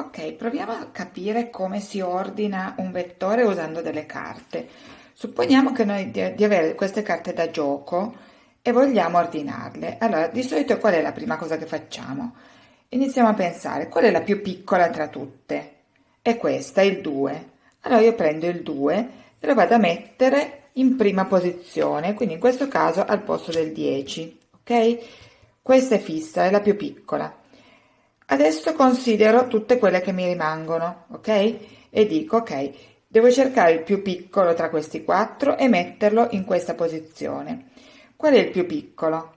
Ok, proviamo a capire come si ordina un vettore usando delle carte. Supponiamo che noi di, di avere queste carte da gioco e vogliamo ordinarle. Allora, di solito qual è la prima cosa che facciamo? Iniziamo a pensare, qual è la più piccola tra tutte? È questa, il 2. Allora io prendo il 2 e lo vado a mettere in prima posizione, quindi in questo caso al posto del 10, ok? Questa è fissa, è la più piccola. Adesso considero tutte quelle che mi rimangono, ok? E dico, ok, devo cercare il più piccolo tra questi quattro e metterlo in questa posizione. Qual è il più piccolo?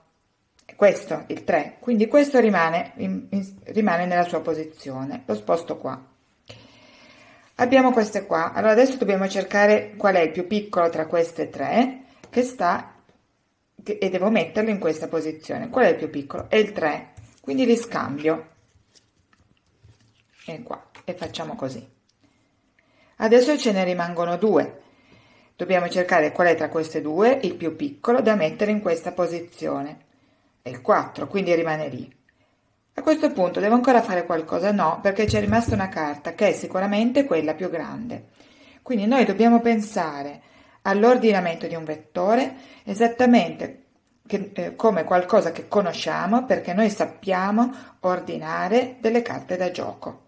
Questo, il 3, quindi questo rimane, in, in, rimane nella sua posizione. Lo sposto qua. Abbiamo queste qua. Allora adesso dobbiamo cercare qual è il più piccolo tra queste tre che sta e devo metterlo in questa posizione. Qual è il più piccolo? È il 3, quindi li scambio e qua e facciamo così. Adesso ce ne rimangono due. Dobbiamo cercare qual è tra queste due il più piccolo da mettere in questa posizione. È il 4 quindi rimane lì. A questo punto devo ancora fare qualcosa? No perché c'è rimasta una carta che è sicuramente quella più grande. Quindi noi dobbiamo pensare all'ordinamento di un vettore esattamente che, eh, come qualcosa che conosciamo perché noi sappiamo ordinare delle carte da gioco